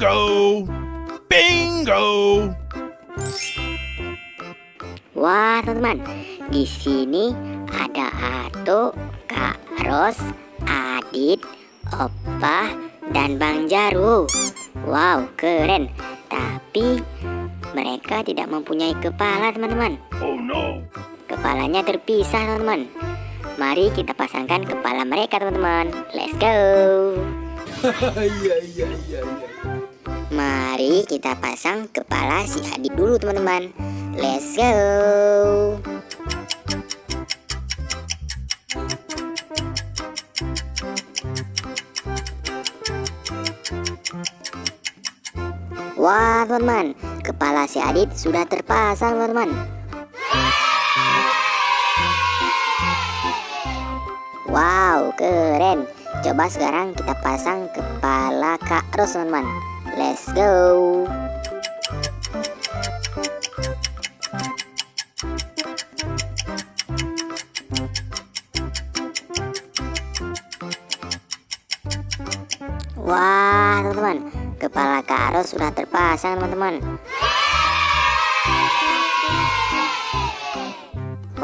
Bingo! Bingo! Wah, teman-teman, di sini ada Ato, Kak Ros, Adit, Opa, dan Bang Jaru. Wow, keren. Tapi mereka tidak mempunyai kepala, teman-teman. Oh no! Kepalanya terpisah, teman-teman. Mari kita pasangkan kepala mereka, teman-teman. Let's go. Iya, iya, iya, iya. Mari kita pasang kepala si Adit dulu, teman-teman. Let's go. Wah, teman-teman, kepala si Adit sudah terpasang, teman-teman. Wow, keren. Coba sekarang kita pasang kepala Kak Ros, teman-teman. Let's go. Wah, teman-teman, kepala Kak Ros sudah terpasang, teman-teman.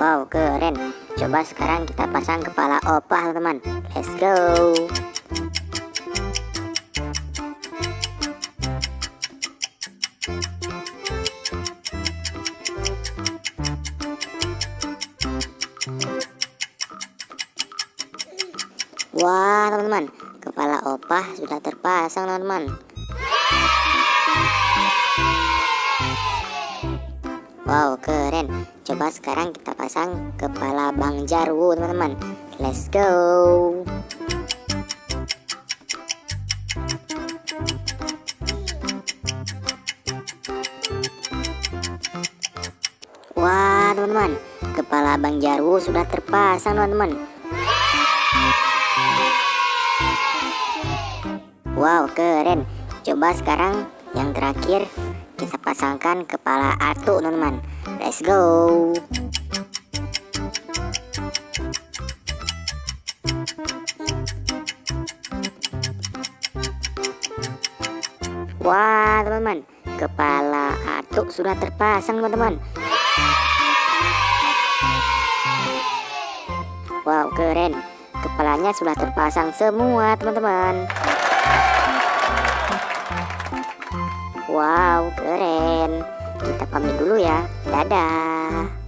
Wow, keren. Coba sekarang kita pasang kepala Opa, teman-teman. Let's go. Wah, teman-teman, kepala Opa sudah terpasang, teman-teman. Wow, keren. Coba sekarang kita pasang kepala Bang Jarwo, teman-teman. Let's go. Teman-teman, kepala Bang Jarwo sudah terpasang, teman-teman. Wow, keren. Coba sekarang yang terakhir kita pasangkan kepala Atu, teman-teman. Let's go. Wah, teman-teman, kepala Atu sudah terpasang, teman-teman. Keren. Kepalanya sudah terpasang semua, teman-teman. Wow, keren. Kita pamit dulu ya. Dadah.